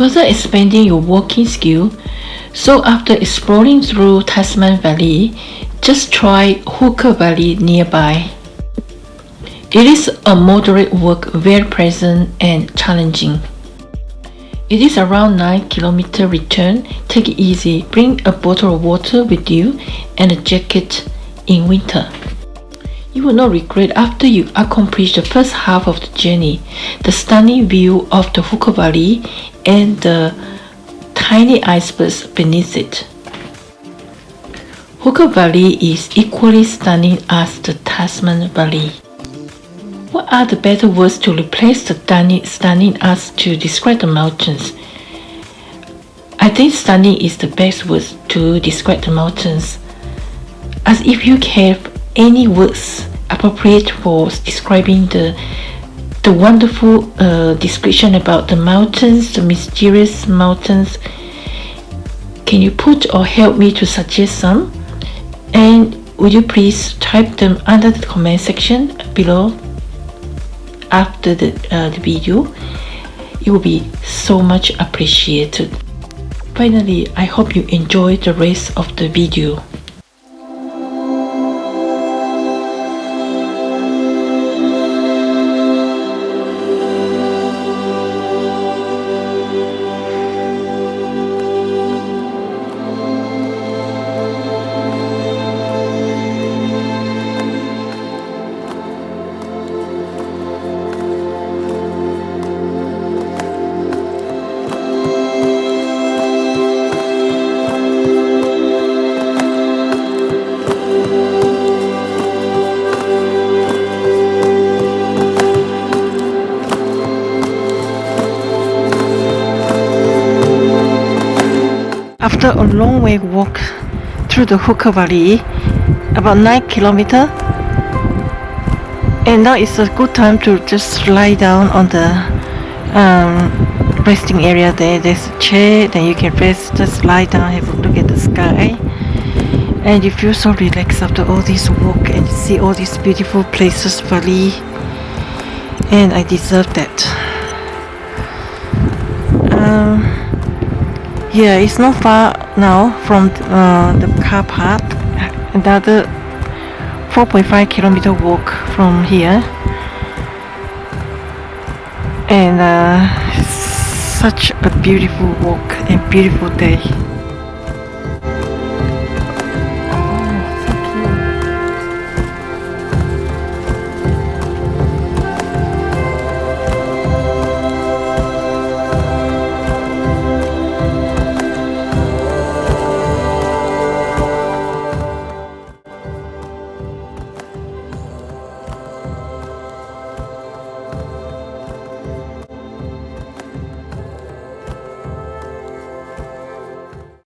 further expanding your walking skill. So after exploring through Tasman Valley, just try Hooker Valley nearby. It is a moderate walk, very pleasant and challenging. It is around 9 km return. Take it easy. Bring a bottle of water with you and a jacket in winter. You will not regret after you accomplish the first half of the journey. The stunning view of the Hooker Valley and the tiny icebergs beneath it. Hooker Valley is equally stunning as the Tasman Valley. What are the better words to replace the stunning, stunning as to describe the mountains? I think stunning is the best word to describe the mountains. As if you have any words appropriate for describing the the wonderful uh, description about the mountains, the mysterious mountains. Can you put or help me to suggest some? And would you please type them under the comment section below after the, uh, the video? It will be so much appreciated. Finally, I hope you enjoy the rest of the video. After a long way walk through the Hooker Valley, about 9 kilometer, and now it's a good time to just lie down on the um, resting area there. There's a chair, then you can rest, just lie down, have a look at the sky, and you feel so relaxed after all this walk and see all these beautiful places, valley, and I deserve that. Yeah, it's not far now from uh, the car park. Another 4.5 kilometer walk from here. And uh, such a beautiful walk and beautiful day.